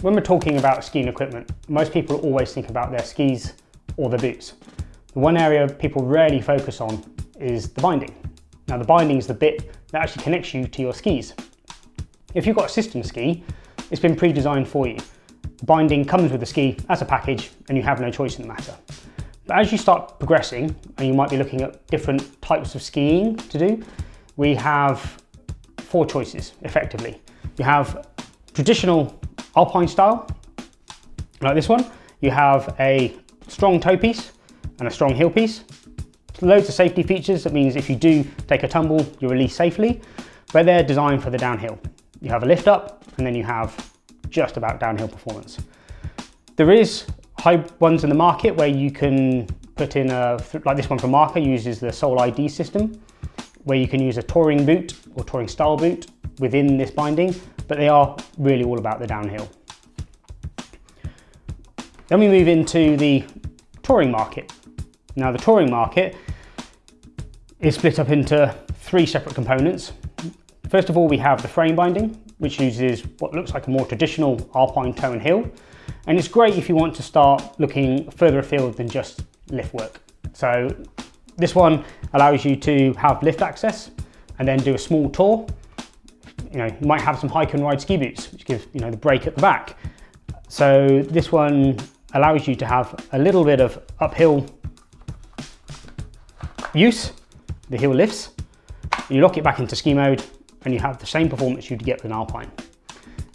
When we're talking about skiing equipment, most people always think about their skis or their boots. The one area people rarely focus on is the binding. Now the binding is the bit that actually connects you to your skis. If you've got a system ski, it's been pre-designed for you. The binding comes with the ski as a package and you have no choice in the matter. But as you start progressing, and you might be looking at different types of skiing to do, we have four choices, effectively. You have traditional alpine style, like this one. You have a strong toe piece and a strong heel piece. Loads of safety features, that means if you do take a tumble, you release safely, but they're designed for the downhill. You have a lift up, and then you have just about downhill performance. There is high ones in the market where you can put in a, like this one from Marker uses the Sole ID system, where you can use a touring boot or touring style boot within this binding, but they are really all about the downhill. Then we move into the touring market. Now the touring market is split up into three separate components. First of all, we have the frame binding, which uses what looks like a more traditional alpine tone hill. And it's great if you want to start looking further afield than just lift work. So this one allows you to have lift access and then do a small tour. You know, you might have some hike and ride ski boots, which give, you know, the brake at the back. So this one allows you to have a little bit of uphill use, the heel lifts. You lock it back into ski mode and you have the same performance you'd get with an Alpine.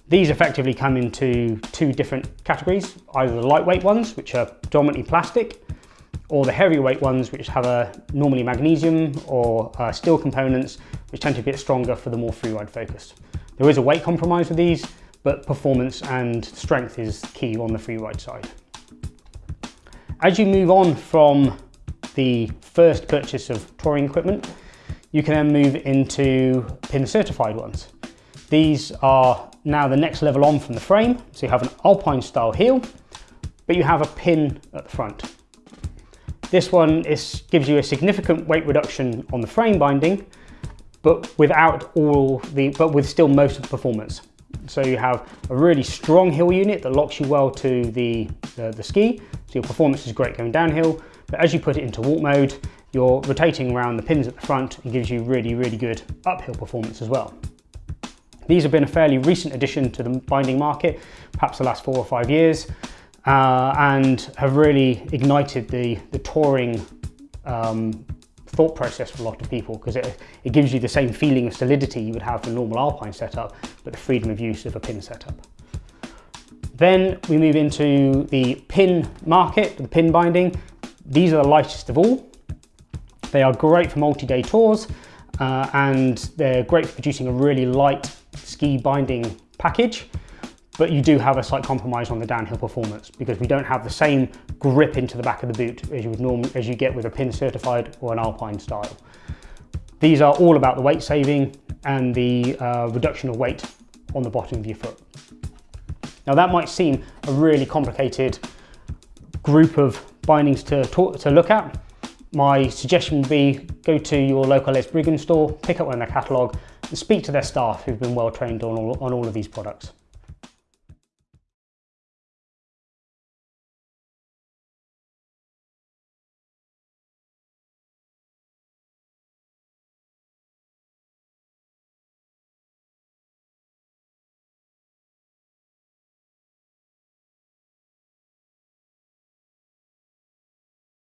These effectively come into two different categories, either the lightweight ones, which are predominantly plastic, or the heavyweight ones, which have a normally magnesium or uh, steel components, which tend to be a bit stronger for the more freeride focused. There is a weight compromise with these, but performance and strength is key on the freeride side. As you move on from the first purchase of touring equipment, you can then move into pin certified ones. These are now the next level on from the frame. So you have an Alpine style heel, but you have a pin at the front. This one is, gives you a significant weight reduction on the frame binding, but without all the, but with still most of the performance. So you have a really strong heel unit that locks you well to the, the, the ski. So your performance is great going downhill, but as you put it into walk mode, you're rotating around the pins at the front and gives you really, really good uphill performance as well. These have been a fairly recent addition to the binding market, perhaps the last four or five years, uh, and have really ignited the, the touring um, thought process for a lot of people because it, it gives you the same feeling of solidity you would have for a normal alpine setup, but the freedom of use of a pin setup. Then we move into the pin market, the pin binding. These are the lightest of all. They are great for multi-day tours uh, and they're great for producing a really light ski binding package but you do have a slight compromise on the downhill performance because we don't have the same grip into the back of the boot as you would normally as you get with a pin certified or an alpine style. These are all about the weight saving and the uh, reduction of weight on the bottom of your foot. Now that might seem a really complicated group of bindings to, to look at, my suggestion would be go to your local Ellis Brigham store, pick up one in their catalogue and speak to their staff who've been well trained on all, on all of these products.